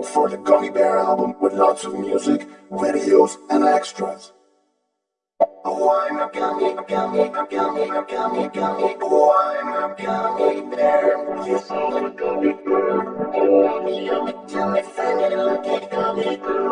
look for the Gummy Bear album with lots of music, videos, and extras. Oh, I'm a gummy, gummy, gummy, gummy, gummy. Oh, I'm a gummy bear. Yes, I'm a gummy bear. Oh, I'm a yummy, yummy, funny, little gummy bear.